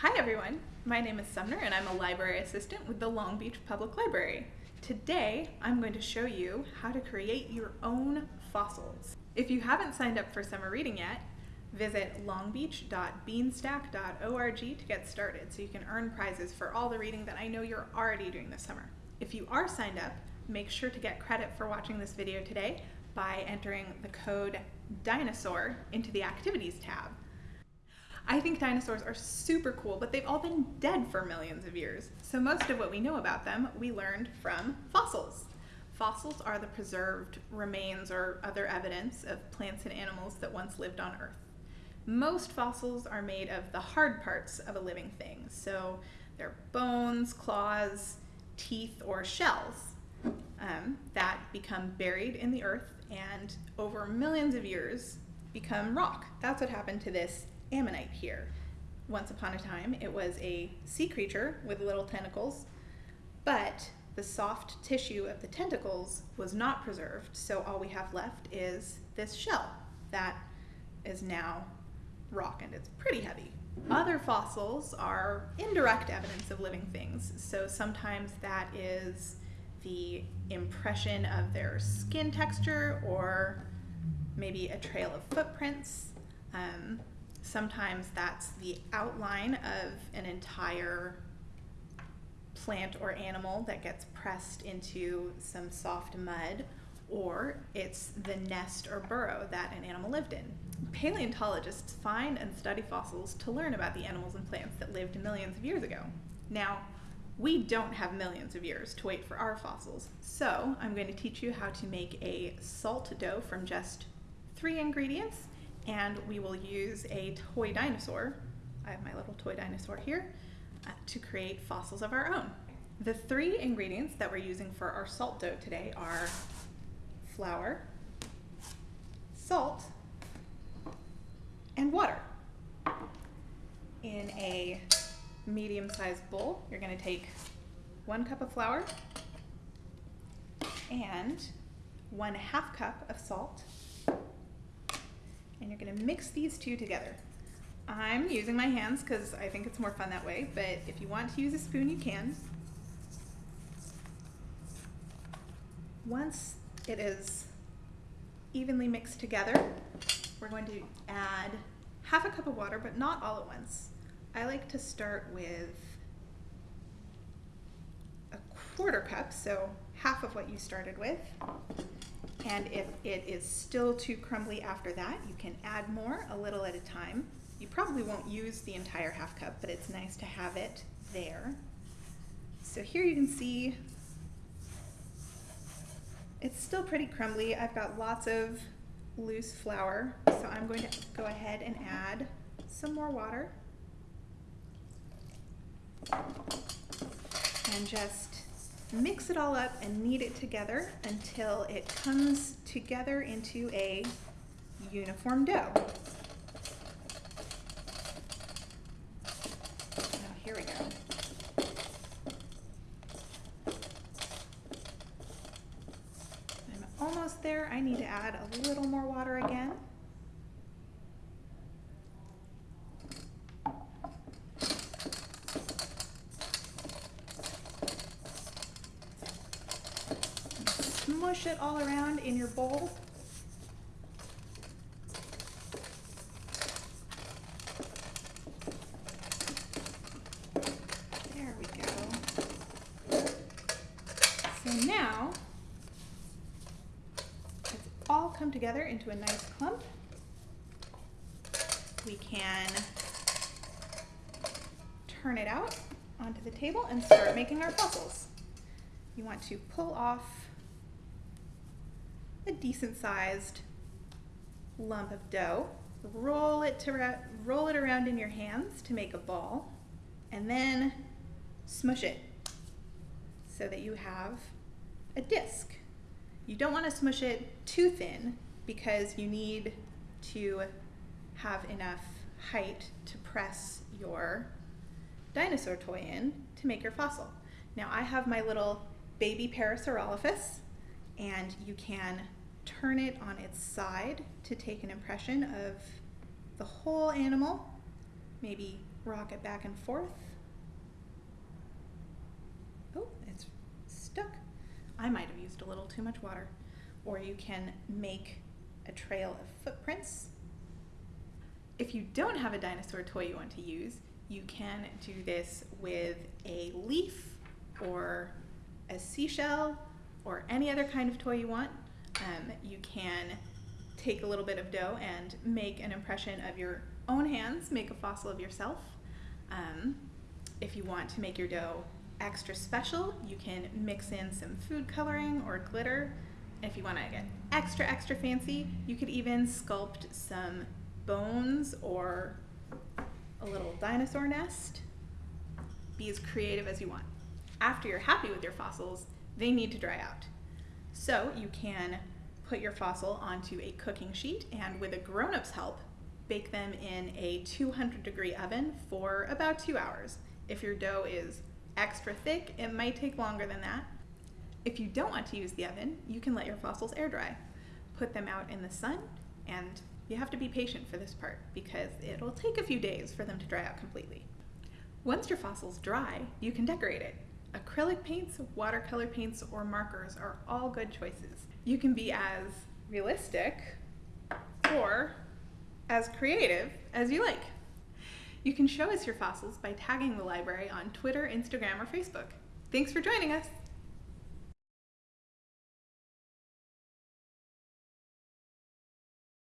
Hi everyone, my name is Sumner and I'm a library assistant with the Long Beach Public Library. Today I'm going to show you how to create your own fossils. If you haven't signed up for summer reading yet, visit longbeach.beanstack.org to get started so you can earn prizes for all the reading that I know you're already doing this summer. If you are signed up, make sure to get credit for watching this video today by entering the code DINOSAUR into the Activities tab. I think dinosaurs are super cool, but they've all been dead for millions of years. So most of what we know about them, we learned from fossils. Fossils are the preserved remains or other evidence of plants and animals that once lived on Earth. Most fossils are made of the hard parts of a living thing. So they're bones, claws, teeth, or shells um, that become buried in the earth and over millions of years become rock. That's what happened to this ammonite here. Once upon a time, it was a sea creature with little tentacles, but the soft tissue of the tentacles was not preserved, so all we have left is this shell that is now rock and it's pretty heavy. Other fossils are indirect evidence of living things, so sometimes that is the impression of their skin texture or maybe a trail of footprints. Um, Sometimes that's the outline of an entire plant or animal that gets pressed into some soft mud, or it's the nest or burrow that an animal lived in. Paleontologists find and study fossils to learn about the animals and plants that lived millions of years ago. Now, we don't have millions of years to wait for our fossils, so I'm going to teach you how to make a salt dough from just three ingredients and we will use a toy dinosaur, I have my little toy dinosaur here, uh, to create fossils of our own. The three ingredients that we're using for our salt dough today are flour, salt, and water. In a medium-sized bowl, you're gonna take one cup of flour and one half cup of salt and you're gonna mix these two together. I'm using my hands because I think it's more fun that way, but if you want to use a spoon, you can. Once it is evenly mixed together, we're going to add half a cup of water, but not all at once. I like to start with a quarter cup, so half of what you started with. And if it is still too crumbly after that, you can add more a little at a time. You probably won't use the entire half cup, but it's nice to have it there. So here you can see it's still pretty crumbly. I've got lots of loose flour, so I'm going to go ahead and add some more water. And just mix it all up and knead it together until it comes together into a uniform dough. Now here we go. I'm almost there. I need to add a little more water again. Smush it all around in your bowl. There we go. So now, it's all come together into a nice clump. We can turn it out onto the table and start making our fossils. You want to pull off a decent sized lump of dough. Roll it, to roll it around in your hands to make a ball and then smush it so that you have a disc. You don't want to smush it too thin because you need to have enough height to press your dinosaur toy in to make your fossil. Now I have my little baby Parasaurolophus and you can turn it on its side to take an impression of the whole animal. Maybe rock it back and forth. Oh, it's stuck. I might have used a little too much water. Or you can make a trail of footprints. If you don't have a dinosaur toy you want to use, you can do this with a leaf or a seashell or any other kind of toy you want. Um, you can take a little bit of dough and make an impression of your own hands, make a fossil of yourself. Um, if you want to make your dough extra special, you can mix in some food coloring or glitter. If you want to get extra, extra fancy, you could even sculpt some bones or a little dinosaur nest. Be as creative as you want. After you're happy with your fossils, they need to dry out. So you can put your fossil onto a cooking sheet and with a grown-up's help, bake them in a 200 degree oven for about two hours. If your dough is extra thick, it might take longer than that. If you don't want to use the oven, you can let your fossils air dry. Put them out in the sun, and you have to be patient for this part because it'll take a few days for them to dry out completely. Once your fossil's dry, you can decorate it. Acrylic paints, watercolor paints, or markers are all good choices. You can be as realistic or as creative as you like. You can show us your fossils by tagging the library on Twitter, Instagram, or Facebook. Thanks for joining us!